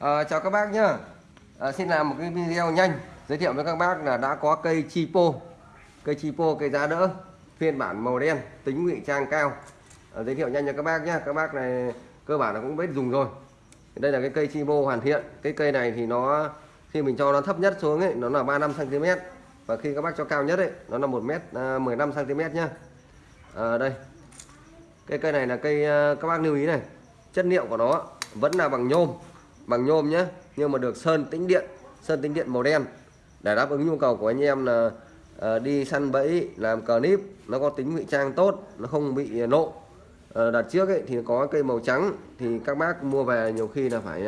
À, chào các bác nhá. À, Xin làm một cái video nhanh Giới thiệu với các bác là đã có cây Chipo. Cây Chipo cây giá đỡ Phiên bản màu đen tính ngụy trang cao. À, Giới thiệu nhanh cho các bác nhá. Các bác này cơ bản là cũng biết dùng rồi. Đây là cái cây Chipo hoàn thiện. Cái cây này thì nó Khi mình cho nó thấp nhất xuống ấy Nó là 35cm Và khi các bác cho cao nhất ấy Nó là 1m15cm à, nhá. À, Đây. Cây cây này là cây à, các bác lưu ý này. Chất liệu của nó vẫn là bằng nhôm bằng nhôm nhé nhưng mà được sơn tĩnh điện sơn tĩnh điện màu đen. Để đáp ứng nhu cầu của anh em là ờ, đi săn bẫy làm cờ níp nó có tính ngụy trang tốt nó không bị nộ. Ờ, đặt trước ấy thì có cây màu trắng thì các bác mua về nhiều khi là phải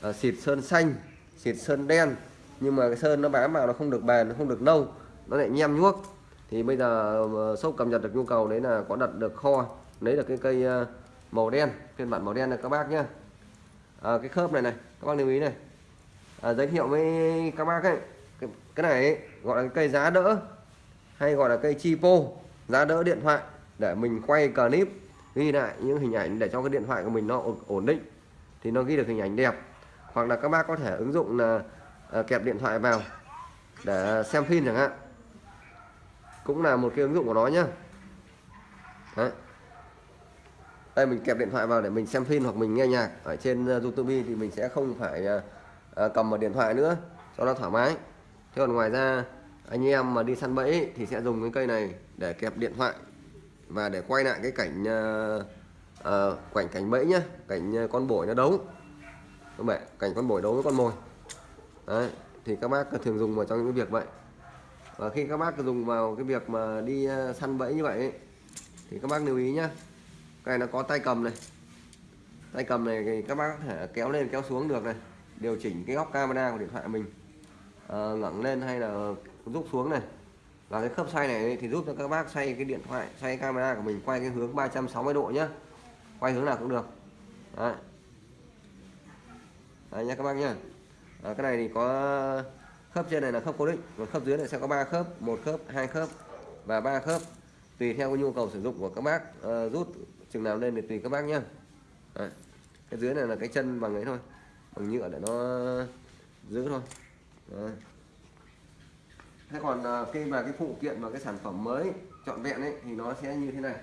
ờ, xịt sơn xanh xịt sơn đen. Nhưng mà cái sơn nó bám vào nó không được bền nó không được lâu nó lại nhem nhuốc. Thì bây giờ uh, shop cập nhật được nhu cầu đấy là có đặt được kho lấy được cái cây màu đen phiên bản màu đen này các bác nhé à, cái khớp này này các bác lưu ý này. À, giới thiệu với các bác ấy cái, cái này ấy, gọi là cây giá đỡ hay gọi là cây chipo giá đỡ điện thoại để mình quay clip ghi lại những hình ảnh để cho cái điện thoại của mình nó ổn định thì nó ghi được hình ảnh đẹp. Hoặc là các bác có thể ứng dụng là à, kẹp điện thoại vào để xem phim chẳng hạn. Cũng là một cái ứng dụng của nó nhá. Đấy đây mình kẹp điện thoại vào để mình xem phim hoặc mình nghe nhạc. Ở trên ờ, YouTube thì mình sẽ không phải ờ, ờ, cầm một điện thoại nữa cho nó thoải mái. Thế còn ngoài ra anh em mà đi săn bẫy thì sẽ dùng cái cây này để kẹp điện thoại và để quay lại cái cảnh uh, cảnh cảnh bẫy nhá. Cảnh con bổi nó đấu. Các bạn cảnh con bổi đấu với con mồi. Đấy thì các bác thường dùng vào trong những việc vậy. Và khi các bác dùng vào cái việc mà đi săn bẫy như vậy ấy, thì các bác lưu ý nhá cái này nó có tay cầm này. Tay cầm này thì các bác có thể kéo lên kéo xuống được này. Điều chỉnh cái góc camera của điện thoại mình. À, ngẩng lên hay là rút xuống này. Và cái khớp xoay này thì giúp cho các bác xoay cái điện thoại xoay camera của mình quay cái hướng 360 độ nhá. Quay hướng nào cũng được. Đấy. Đấy nha các bác nhá. À, cái này thì có khớp trên này là khớp cố định còn khớp dưới này sẽ có ba khớp một khớp hai khớp và ba khớp tùy theo cái nhu cầu sử dụng của các bác uh, rút chừng nào lên thì tùy các bác nhá. Đấy. cái dưới này là cái chân bằng ấy thôi bằng nhựa để nó giữ thôi. Đấy. thế còn uh, khi mà cái phụ kiện và cái sản phẩm mới trọn vẹn ấy thì nó sẽ như thế này.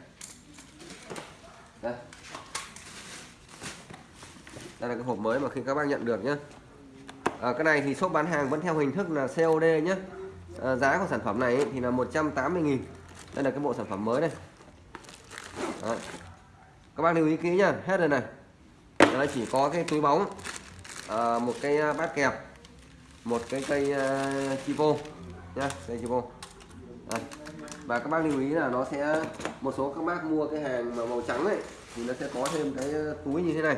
Đây. Đây là cái hộp mới mà khi các bác nhận được nhé à, ờ, cái này thì shop bán hàng vẫn theo hình thức là COD nhé à, ờ, giá của sản phẩm này thì là 180.000 đây là cái bộ sản phẩm mới đây. Đấy. các bác lưu ý kỹ nhá hết rồi này. Nó chỉ có cái túi bóng à, một cái à, bát kẹp một cái cây à, uh, chipo nhá cây chipo Đây. và các bác lưu ý là nó sẽ một số các bác mua cái hàng mà màu trắng ấy thì nó sẽ có thêm cái à, túi như thế này.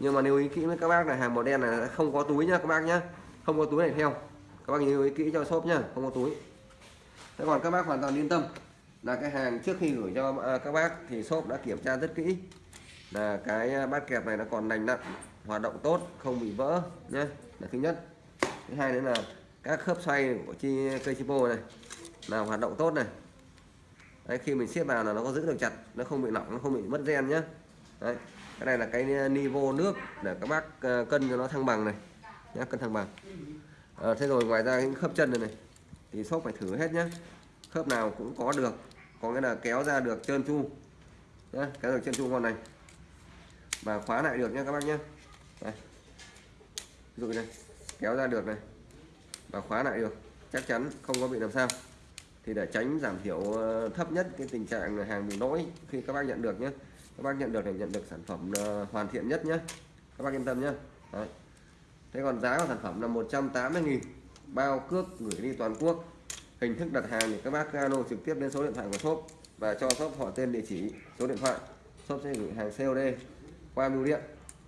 Nhưng mà lưu ý kỹ với các bác là hàng màu đen này không có túi nhá các bác nhá. Không có túi này theo. Các bác lưu ý kỹ cho shop nhá không có túi thế còn các bác hoàn toàn yên tâm. Là cái hàng trước khi gửi cho à, các bác thì shop đã kiểm tra rất kỹ. Là cái à, bát kẹp này nó còn lành lặn hoạt động tốt không bị vỡ nhé là thứ nhất. Thứ hai nữa là các khớp xoay của chi cây chipo này là hoạt động tốt này. Đấy, khi mình xếp vào là nó có giữ được chặt nó không bị lỏng nó không bị mất gen nhé Đấy, cái này là cái à, nivo nước để các bác à, cân cho nó thăng bằng này nhé cân thăng bằng. À, thế rồi ngoài ra những khớp chân này này thì shop phải thử hết nhé khớp nào cũng có được, có nghĩa là kéo ra được trơn chu nhé kéo được trơn chu con này. Và khóa lại được nhé các bác nhé đây. ví dụ này, kéo ra được này. Và khóa lại được. Chắc chắn không có bị làm sao. Thì để tránh giảm thiểu ờ, thấp nhất cái tình trạng hàng bị lỗi khi các bác nhận được nhé các bác nhận được để nhận được sản phẩm ờ, hoàn thiện nhất nhé các bác yên tâm nhé Đấy. thế còn giá của sản phẩm là 180.000 bao cước gửi đi toàn quốc. Hình thức đặt hàng thì các bác alo trực tiếp đến số điện thoại của shop và cho shop họ tên địa chỉ, số điện thoại. Shop sẽ gửi hàng COD qua bưu điện.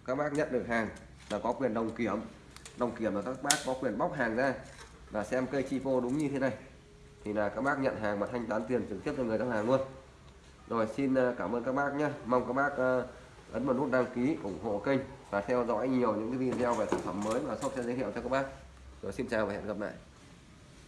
Các bác nhận được hàng là có quyền đồng kiểm. Đồng kiểm là các bác có quyền bóc hàng ra và xem cây chi phô đúng như thế này. Thì là các bác nhận hàng và thanh toán tiền trực tiếp cho người giao hàng luôn. Rồi xin ờ, cảm ơn các bác nhé. Mong các bác ờ, ấn vào nút đăng ký ủng hộ kênh và theo dõi nhiều những cái video về sản phẩm mới mà shop sẽ giới thiệu cho các bác rồi xin chào và hẹn gặp lại.